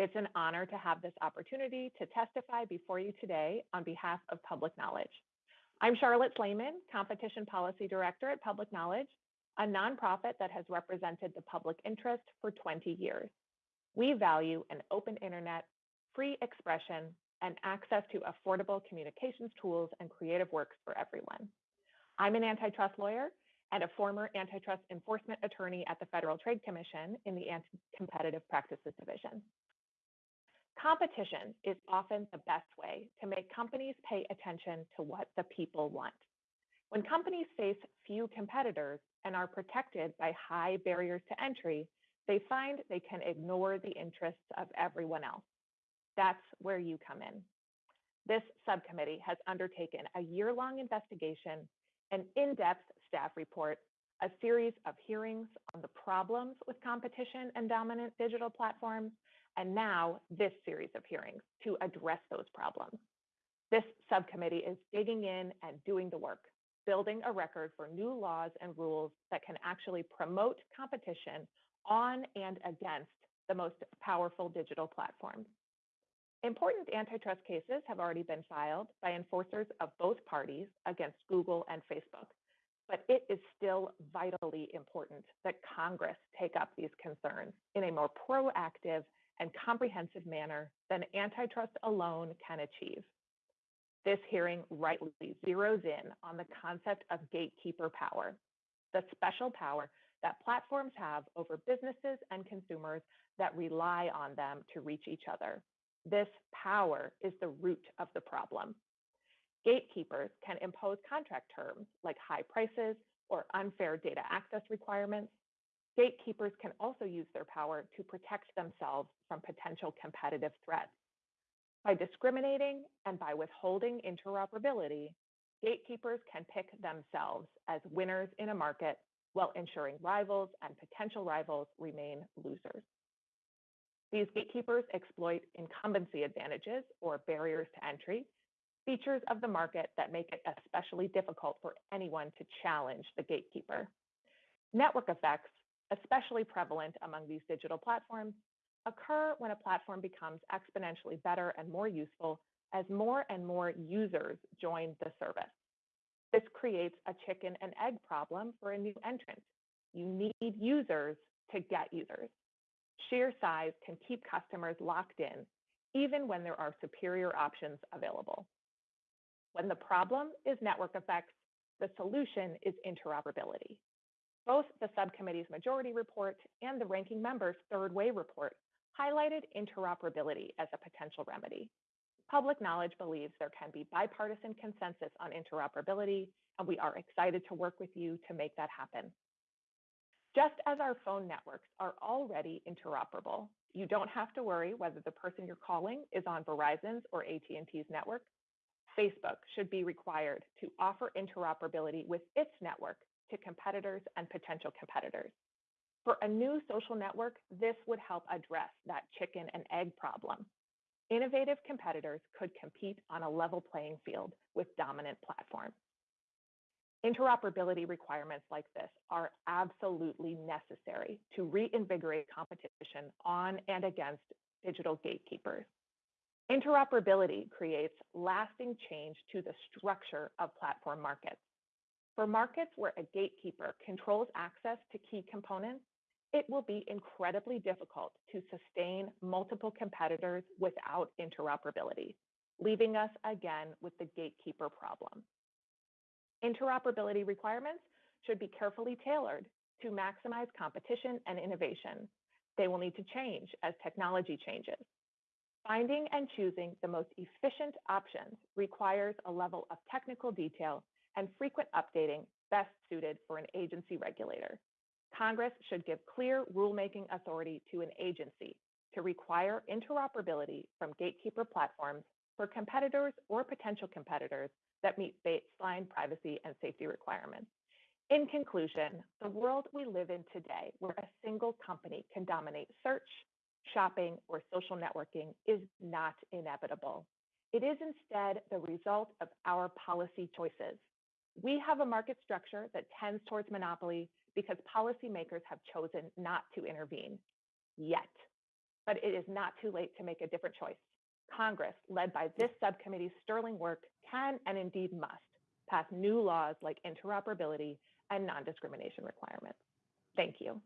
It's an honor to have this opportunity to testify before you today on behalf of Public Knowledge. I'm Charlotte Slaiman, Competition Policy Director at Public Knowledge, a nonprofit that has represented the public interest for 20 years. We value an open internet, free expression, and access to affordable communications tools and creative works for everyone. I'm an antitrust lawyer and a former antitrust enforcement attorney at the Federal Trade Commission in the Anti-Competitive Practices Division. Competition is often the best way to make companies pay attention to what the people want. When companies face few competitors and are protected by high barriers to entry, they find they can ignore the interests of everyone else. That's where you come in. This subcommittee has undertaken a year-long investigation, an in-depth staff report, a series of hearings on the problems with competition and dominant digital platforms, and now this series of hearings to address those problems. This subcommittee is digging in and doing the work, building a record for new laws and rules that can actually promote competition on and against the most powerful digital platforms. Important antitrust cases have already been filed by enforcers of both parties against Google and Facebook, but it is still vitally important that Congress take up these concerns in a more proactive and comprehensive manner than antitrust alone can achieve. This hearing rightly zeroes in on the concept of gatekeeper power, the special power that platforms have over businesses and consumers that rely on them to reach each other. This power is the root of the problem. Gatekeepers can impose contract terms like high prices or unfair data access requirements. Gatekeepers can also use their power to protect themselves from potential competitive threats. By discriminating and by withholding interoperability, gatekeepers can pick themselves as winners in a market while ensuring rivals and potential rivals remain losers. These gatekeepers exploit incumbency advantages or barriers to entry, features of the market that make it especially difficult for anyone to challenge the gatekeeper. Network effects, especially prevalent among these digital platforms, occur when a platform becomes exponentially better and more useful as more and more users join the service. This creates a chicken and egg problem for a new entrant. You need users to get users. Sheer size can keep customers locked in even when there are superior options available. When the problem is network effects, the solution is interoperability. Both the subcommittee's majority report and the ranking member's third way report highlighted interoperability as a potential remedy. Public Knowledge believes there can be bipartisan consensus on interoperability, and we are excited to work with you to make that happen. Just as our phone networks are already interoperable, you don't have to worry whether the person you're calling is on Verizon's or AT&T's network. Facebook should be required to offer interoperability with its network to competitors and potential competitors. For a new social network, this would help address that chicken and egg problem. Innovative competitors could compete on a level playing field with dominant platforms. Interoperability requirements like this are absolutely necessary to reinvigorate competition on and against digital gatekeepers. Interoperability creates lasting change to the structure of platform markets. For markets where a gatekeeper controls access to key components, it will be incredibly difficult to sustain multiple competitors without interoperability, leaving us again with the gatekeeper problem. Interoperability requirements should be carefully tailored to maximize competition and innovation. They will need to change as technology changes. Finding and choosing the most efficient options requires a level of technical detail and frequent updating best suited for an agency regulator. Congress should give clear rulemaking authority to an agency to require interoperability from gatekeeper platforms for competitors or potential competitors that meet baseline privacy and safety requirements. In conclusion, the world we live in today, where a single company can dominate search, shopping, or social networking, is not inevitable. It is instead the result of our policy choices. We have a market structure that tends towards monopoly because policymakers have chosen not to intervene yet. but it is not too late to make a different choice. Congress, led by hmm. this subcommittee's sterling work, can and indeed must pass new laws like interoperability and non-discrimination requirements. Thank you.